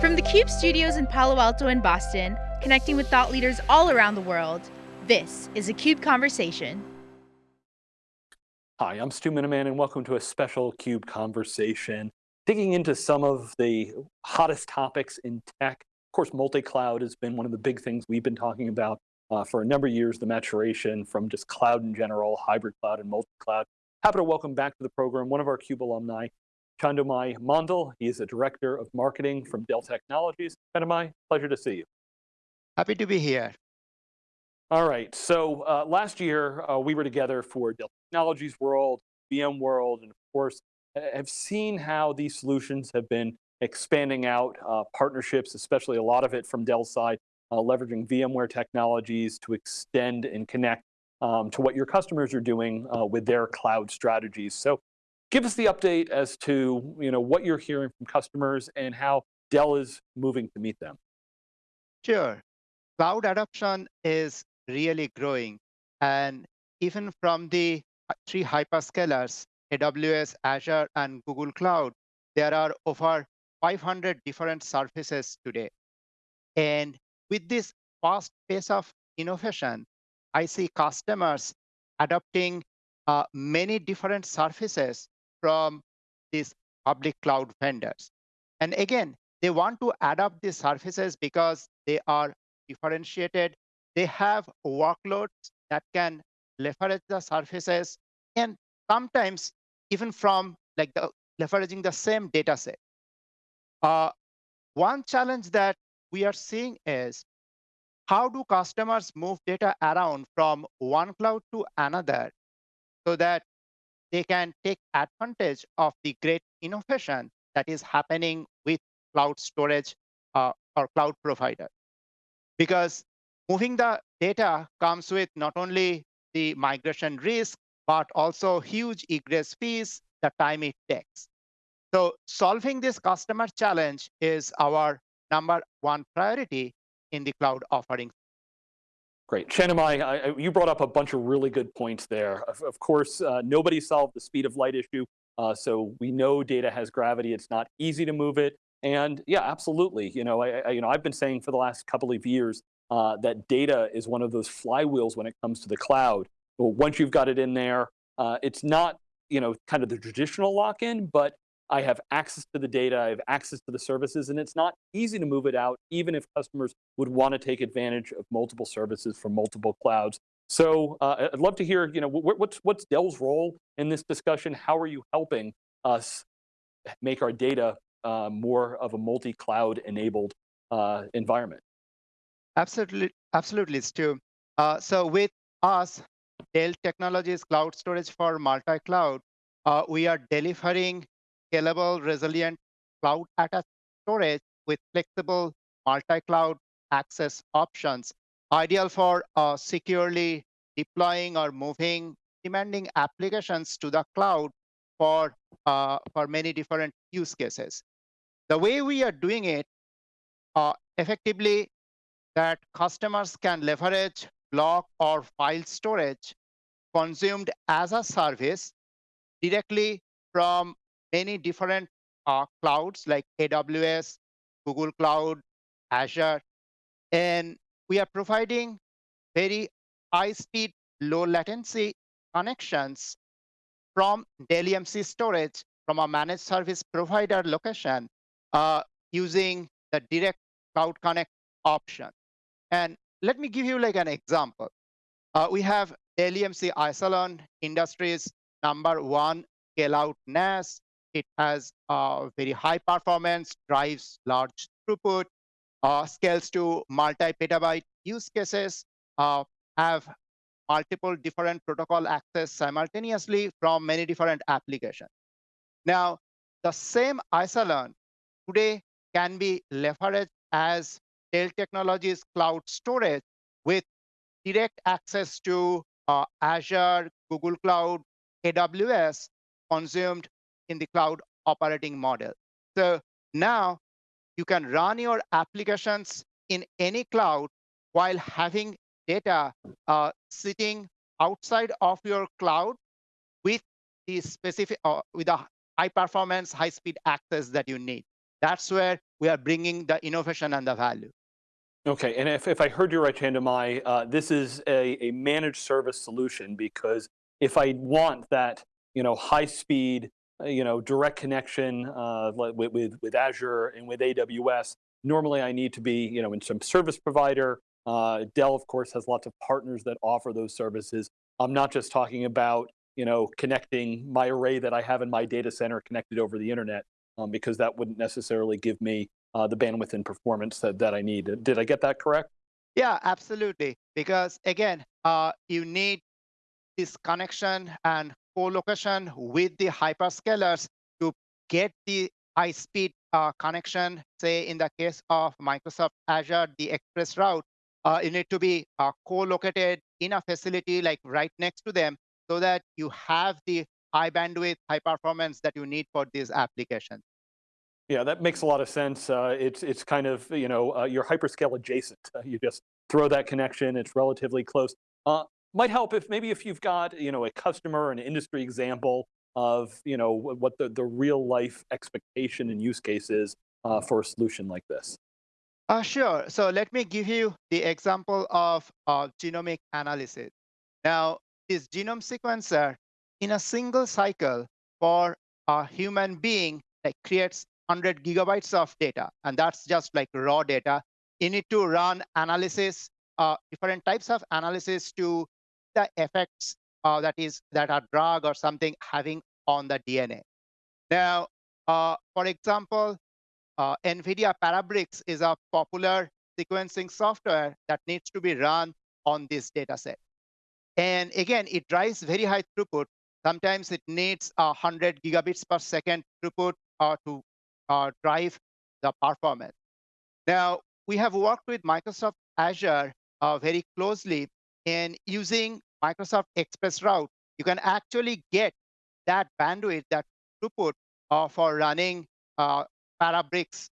From the CUBE studios in Palo Alto and Boston, connecting with thought leaders all around the world, this is a CUBE Conversation. Hi, I'm Stu Miniman and welcome to a special CUBE Conversation, digging into some of the hottest topics in tech. Of course, multi-cloud has been one of the big things we've been talking about uh, for a number of years, the maturation from just cloud in general, hybrid cloud and multi-cloud. Happy to welcome back to the program one of our CUBE alumni, Chhandomay Mandal. He is a director of marketing from Dell Technologies. Chhandomay, pleasure to see you. Happy to be here. All right, so uh, last year uh, we were together for Dell Technologies World, VMworld, and of course have seen how these solutions have been expanding out uh, partnerships, especially a lot of it from Dell's side, uh, leveraging VMware technologies to extend and connect um, to what your customers are doing uh, with their cloud strategies. So give us the update as to you know, what you're hearing from customers and how Dell is moving to meet them. Sure. Cloud adoption is really growing. And even from the three hyperscalers, AWS, Azure, and Google Cloud, there are over 500 different services today. And with this fast pace of innovation, I see customers adopting uh, many different services from these public cloud vendors. And again, they want to adopt these services because they are differentiated. They have workloads that can leverage the services, and sometimes even from like the leveraging the same data set. Uh, one challenge that we are seeing is how do customers move data around from one cloud to another so that they can take advantage of the great innovation that is happening with cloud storage uh, or cloud provider. Because moving the data comes with not only the migration risk, but also huge egress fees, the time it takes. So solving this customer challenge is our number one priority in the cloud offering. Great. Chhandomay, you brought up a bunch of really good points there. Of, of course, uh, nobody solved the speed of light issue, uh, so we know data has gravity. It's not easy to move it. And yeah, absolutely. You know, I, I you know, I've been saying for the last couple of years uh, that data is one of those flywheels when it comes to the cloud. But once you've got it in there, uh, it's not you know, kind of the traditional lock-in, but I have access to the data, I have access to the services, and it's not easy to move it out, even if customers would want to take advantage of multiple services from multiple clouds. So uh, I'd love to hear, you know, what's, what's Dell's role in this discussion? How are you helping us make our data uh, more of a multi-cloud enabled uh, environment? Absolutely, absolutely, Stu. Uh, so with us, Dell Technologies Cloud Storage for multi-cloud, uh, we are delivering scalable, resilient cloud attached storage with flexible multi-cloud access options, ideal for uh, securely deploying or moving demanding applications to the cloud for, uh, for many different use cases. The way we are doing it uh, effectively that customers can leverage block or file storage consumed as a service directly from many different uh, clouds like AWS, Google Cloud, Azure. And we are providing very high speed, low latency connections from Dell EMC storage from a managed service provider location uh, using the direct cloud connect option. And let me give you like an example. Uh, we have Dell EMC Isilon Industries number one scale out NAS it has uh, very high performance, drives large throughput, uh, scales to multi-petabyte use cases, uh, have multiple different protocol access simultaneously from many different applications. Now, the same Isilon today can be leveraged as Dell Technologies cloud storage with direct access to uh, Azure, Google Cloud, AWS consumed in the cloud operating model. So now you can run your applications in any cloud while having data uh, sitting outside of your cloud with the specific uh, with a high performance, high speed access that you need. That's where we are bringing the innovation and the value. Okay, and if, if I heard you right, Chhandomay, uh, this is a, a managed service solution because if I want that, you know, high speed, you know, direct connection uh, with, with, with Azure and with AWS, normally I need to be, you know, in some service provider. Uh, Dell, of course, has lots of partners that offer those services. I'm not just talking about, you know, connecting my array that I have in my data center connected over the internet, um, because that wouldn't necessarily give me uh, the bandwidth and performance that, that I need. Did I get that correct? Yeah, absolutely. Because again, uh, you need this connection and co-location with the hyperscalers to get the high-speed uh, connection. Say in the case of Microsoft Azure, the ExpressRoute, uh, you need to be uh, co-located in a facility like right next to them so that you have the high bandwidth, high performance that you need for these applications. Yeah, that makes a lot of sense. Uh, it's it's kind of you know uh, you're hyperscale adjacent. Uh, you just throw that connection. It's relatively close. Uh, might help if maybe if you've got you know a customer, an industry example of you know what the the real life expectation and use case is uh, for a solution like this. Uh, sure. So let me give you the example of genomic analysis. Now, this genome sequencer in a single cycle for a human being like creates 100 gigabytes of data, and that's just like raw data. You need to run analysis, uh, different types of analysis to the effects uh, that is that are drug or something having on the DNA. Now, uh, for example, uh, NVIDIA Parabricks is a popular sequencing software that needs to be run on this data set. And again, it drives very high throughput. Sometimes it needs 100 gigabits per second throughput uh, to uh, drive the performance. Now, we have worked with Microsoft Azure uh, very closely in using Microsoft ExpressRoute. You can actually get that bandwidth, that throughput uh, for running uh, Parabricks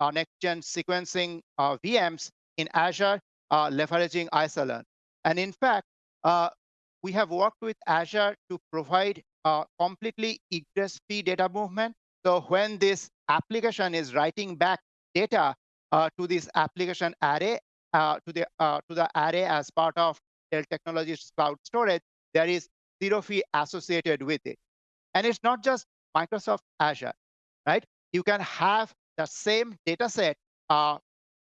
uh, next-gen sequencing uh, VMs in Azure, uh, leveraging Isilon. And in fact, we have worked with Azure to provide completely egress-free data movement so when this application is writing back data uh, to this application array, uh, to the uh, to the array as part of Technologies cloud storage, there is zero fee associated with it. And it's not just Microsoft Azure, right? You can have the same data set uh,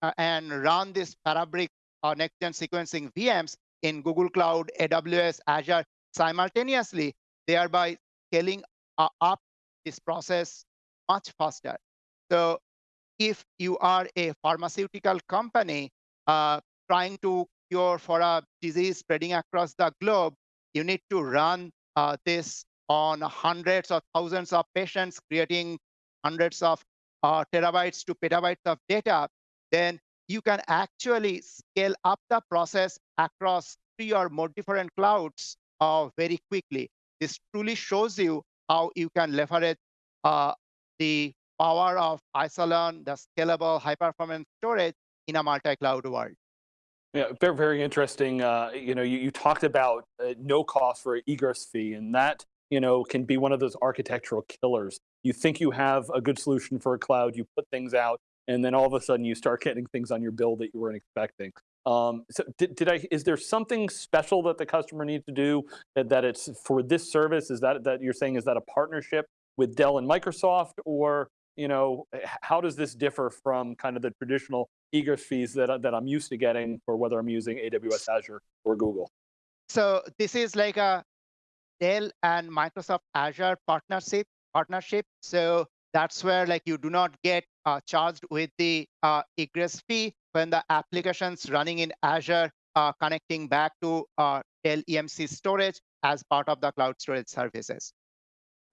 uh, and run this Parabric uh, next-gen sequencing VMs in Google Cloud, AWS, Azure simultaneously, thereby scaling up this process much faster. So if you are a pharmaceutical company uh, trying to cure for a disease spreading across the globe, you need to run uh, this on hundreds or thousands of patients, creating hundreds of uh, terabytes to petabytes of data, then you can actually scale up the process across three or more different clouds uh, very quickly. This truly shows you how you can leverage uh, the power of Isilon, the scalable high-performance storage in a multi-cloud world. Yeah, very, very interesting. Uh, you know, you, you talked about uh, no cost for egress fee, and that you know can be one of those architectural killers. You think you have a good solution for a cloud, you put things out, and then all of a sudden you start getting things on your bill that you weren't expecting. Um, so did, did I, is there something special that the customer needs to do that, that it's for this service? Is that, that you're saying, is that a partnership with Dell and Microsoft, or you know, how does this differ from kind of the traditional egress fees that, that I'm used to getting for whether I'm using AWS, Azure, or Google? So this is like a Dell and Microsoft Azure partnership. Partnership. So that's where like you do not get uh, charged with the uh, egress fee when the applications running in Azure uh, connecting back to uh, Dell EMC storage as part of the cloud storage services.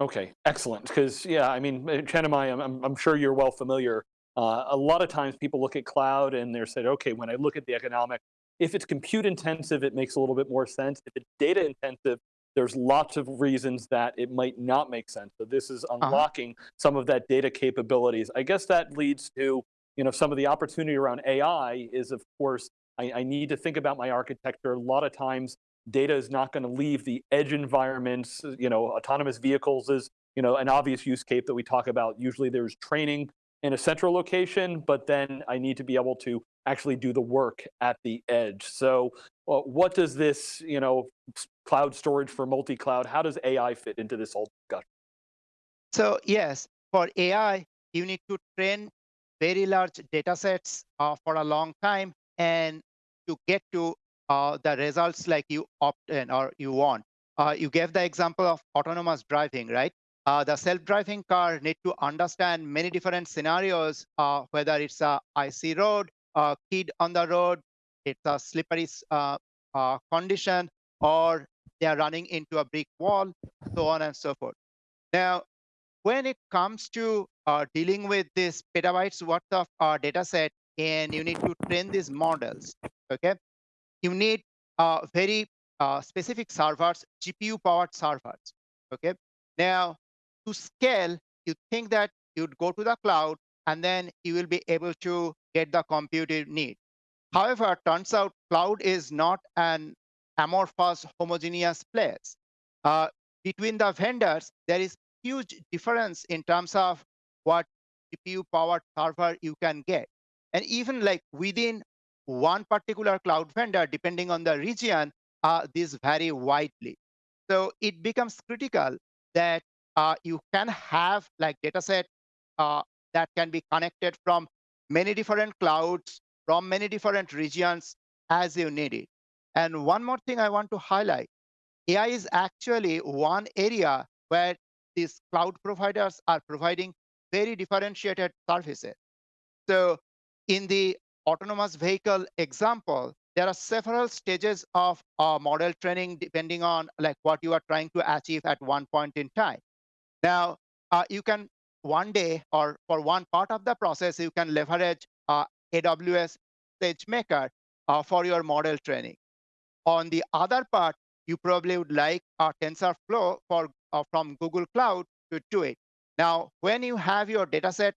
Okay, excellent. Because yeah, I mean, uh, Chhandomay, I'm, I'm sure you're well familiar. Uh, a lot of times people look at cloud and they're said, okay, when I look at the economic, if it's compute intensive, it makes a little bit more sense. If it's data intensive, there's lots of reasons that it might not make sense. So this is uh-huh. unlocking uh -huh. some of that data capabilities. I guess that leads to you know some of the opportunity around AI is of course I, I need to think about my architecture. A lot of times data is not going to leave the edge environments, you know, autonomous vehicles is, you know, an obvious use case that we talk about. Usually there's training in a central location, but then I need to be able to actually do the work at the edge. So uh, what does this, you know, cloud storage for multi-cloud, how does AI fit into this whole discussion? So yes, for AI, you need to train very large data sets uh, for a long time and to get to uh, the results like you opt in or you want. Uh, you gave the example of autonomous driving, right? Uh, the self-driving car need to understand many different scenarios, uh, whether it's a icy road, a kid on the road, it's a slippery uh, uh, condition, or they are running into a brick wall, so on and so forth. Now, when it comes to dealing with this petabytes worth of data set and you need to train these models, okay, you need uh, very uh, specific servers, GPU powered servers, okay. Now, to scale, you think that you'd go to the cloud and then you will be able to get the compute you need. However, turns out cloud is not an amorphous, homogeneous place. Uh, between the vendors, there is huge difference in terms of what GPU powered server you can get. And even like within one particular cloud vendor, depending on the region, uh, these vary widely. So it becomes critical that uh, you can have like dataset uh, that can be connected from many different clouds, from many different regions as you need it. And one more thing I want to highlight, AI is actually one area where these cloud providers are providing very differentiated services. So in the autonomous vehicle example, there are several stages of uh, model training depending on like what you are trying to achieve at one point in time. Now, uh, you can one day or for one part of the process, you can leverage uh, AWS SageMaker uh, for your model training. On the other part, you probably would like a TensorFlow for, uh, from Google Cloud to do it. Now, when you have your dataset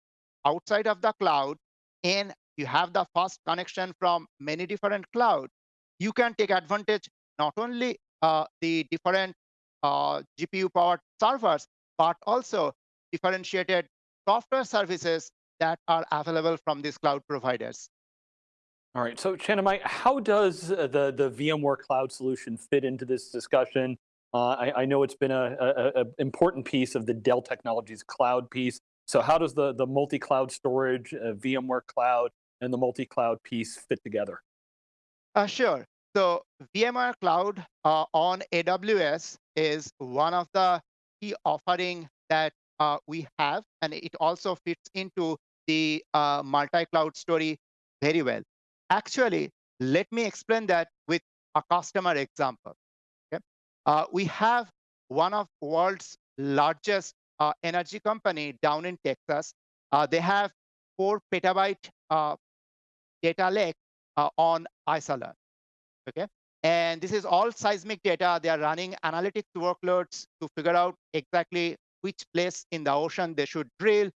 outside of the cloud and you have the fast connection from many different clouds, you can take advantage not only uh, the different uh, GPU powered servers, but also differentiated software services that are available from these cloud providers. All right, so Chintamay, how does uh, the, the VMware cloud solution fit into this discussion? Uh, I, I, know it's been an important piece of the Dell Technologies cloud piece. So how does the, the multi-cloud storage, uh, VMware cloud, and the multi-cloud piece fit together? Uh, sure. So VMware Cloud uh, on AWS is one of the key offering that uh, we have, and it also fits into the uh, multi-cloud story very well. Actually, let me explain that with a customer example. Okay? Uh, we have one of world's largest uh, energy company down in Texas. Uh, they have four petabyte data lake on Isilon. Okay, and this is all seismic data. They are running analytics workloads to figure out exactly which place in the ocean they should drill.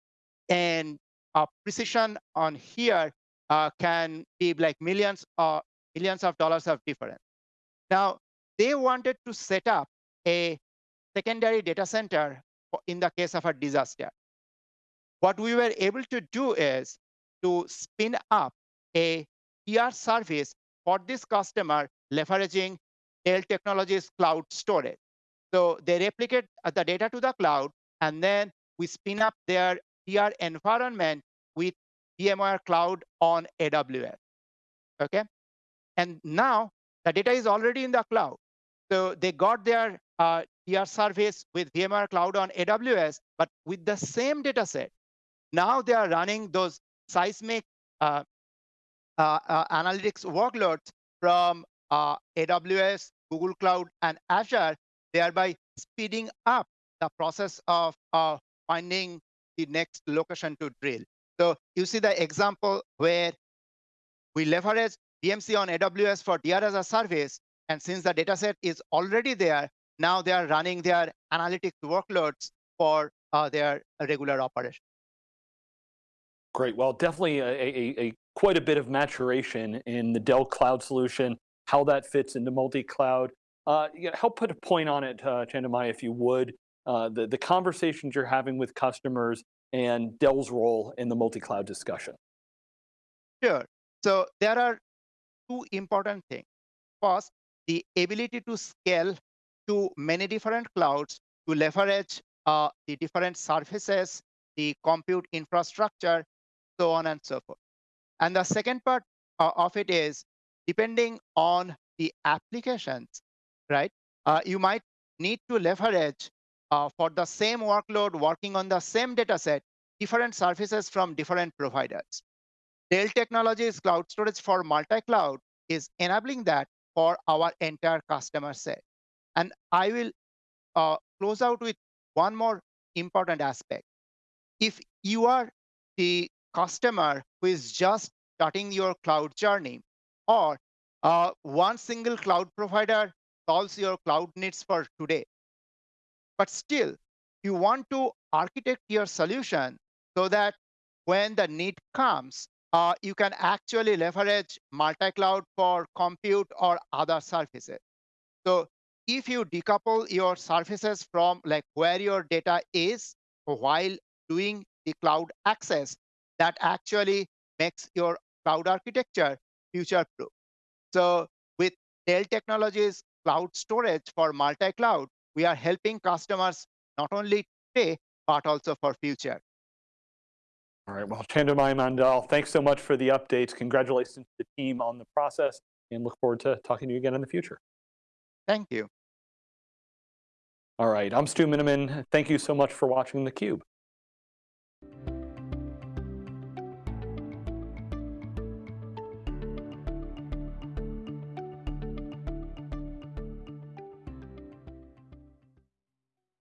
And uh, precision on here uh, can be like millions or millions of dollars of difference. Now, they wanted to set up a secondary data center in the case of a disaster. What we were able to do is to spin up a DR service for this customer leveraging Dell Technologies cloud storage. So they replicate the data to the cloud, and then we spin up their DR environment with VMware Cloud on AWS. Okay, and now the data is already in the cloud. So they got their uh, service with VMware Cloud on AWS, but with the same data set. Now they are running those seismic uh analytics workloads from uh, AWS, Google Cloud, and Azure thereby speeding up the process of uh, finding the next location to drill. So you see the example where we leverage VMC on AWS for DR as a service, and since the dataset is already there, now they are running their analytics workloads for uh, their regular operation. Great. Well, definitely a, a, a, quite a bit of maturation in the Dell Cloud solution, how that fits into multi-cloud, uh, help put a point on it, uh, Chintamay, if you would. Uh, the, the conversations you're having with customers and Dell's role in the multi-cloud discussion. Sure. So there are two important things. First, the ability to scale to many different clouds to leverage uh, the different services, the compute infrastructure, so on and so forth. And the second part uh, of it is depending on the applications, right? Uh, you might need to leverage uh, for the same workload working on the same data set, different services from different providers. Dell Technologies Cloud Storage for multi-cloud is enabling that for our entire customer set. And I will uh, close out with one more important aspect. If you are the customer who is just starting your cloud journey, or uh, one single cloud provider solves your cloud needs for today, but still you want to architect your solution so that when the need comes, uh, you can actually leverage multi-cloud for compute or other services. So if you decouple your services from like where your data is while doing the cloud access, that actually makes your cloud architecture future-proof. So with Dell Technologies Cloud Storage for multi-cloud, we are helping customers not only today, but also for future. All right, well, Chhandomay Mandal, thanks so much for the updates. Congratulations to the team on the process and look forward to talking to you again in the future. Thank you. All right, I'm Stu Miniman. Thank you so much for watching theCUBE.